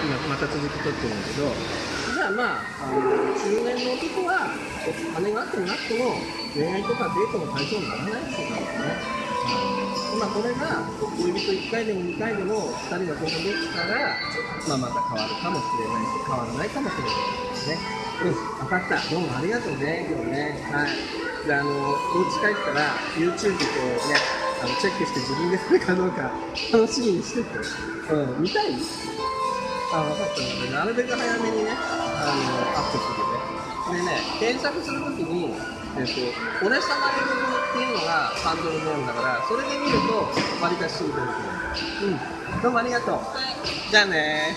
今また続き取ってるんだけどじゃあまああの中年の男は金があってもなくても恋愛とかデートの対象にならないってことねまあこれが恋人1回でも2回でも2人がこうできたら、まあ、また変わるかもしれないし変わらないかもしれないですねうん分かった。どうもありがとうね今日ね。はい。じゃああのお家帰ったら YouTube こうねあのチェックして自分でそれかどうか楽しみにしてて。うん見たい？あ分かったのでなるべく早めにねあのアップするねでね検索するときにえっと、俺様の部分っていうのがハンドルネームだから、それで見ると、割りかしすぐ出てくる。うん。どうもありがとう。じゃあね